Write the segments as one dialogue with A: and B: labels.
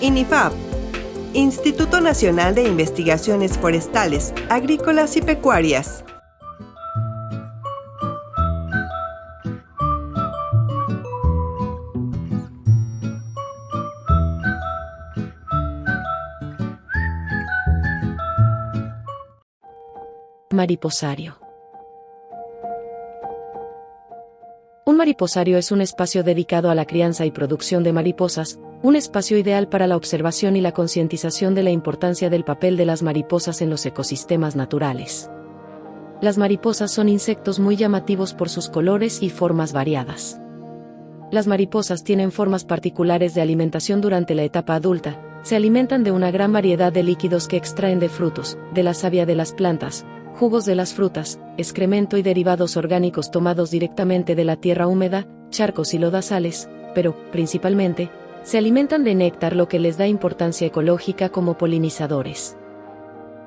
A: INIFAP, Instituto Nacional de Investigaciones Forestales, Agrícolas y Pecuarias.
B: Mariposario. Un mariposario es un espacio dedicado a la crianza y producción de mariposas, un espacio ideal para la observación y la concientización de la importancia del papel de las mariposas en los ecosistemas naturales. Las mariposas son insectos muy llamativos por sus colores y formas variadas. Las mariposas tienen formas particulares de alimentación durante la etapa adulta, se alimentan de una gran variedad de líquidos que extraen de frutos, de la savia de las plantas, jugos de las frutas, excremento y derivados orgánicos tomados directamente de la tierra húmeda, charcos y lodazales, pero, principalmente, se alimentan de néctar lo que les da importancia ecológica como polinizadores.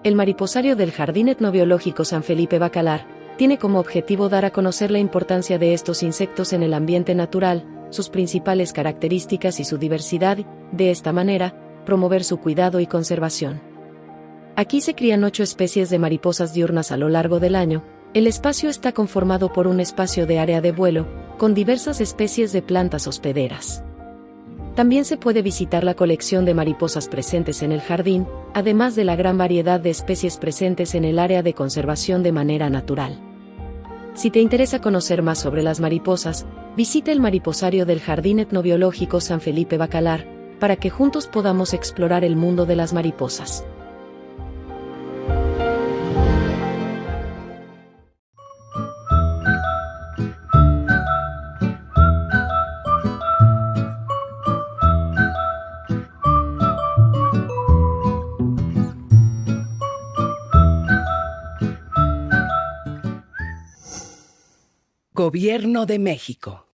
B: El mariposario del Jardín Etnobiológico San Felipe Bacalar tiene como objetivo dar a conocer la importancia de estos insectos en el ambiente natural, sus principales características y su diversidad, de esta manera, promover su cuidado y conservación. Aquí se crían ocho especies de mariposas diurnas a lo largo del año, el espacio está conformado por un espacio de área de vuelo, con diversas especies de plantas hospederas. También se puede visitar la colección de mariposas presentes en el jardín, además de la gran variedad de especies presentes en el área de conservación de manera natural. Si te interesa conocer más sobre las mariposas, visita el mariposario del Jardín Etnobiológico San Felipe Bacalar, para que juntos podamos explorar el mundo de las mariposas.
C: Gobierno de México.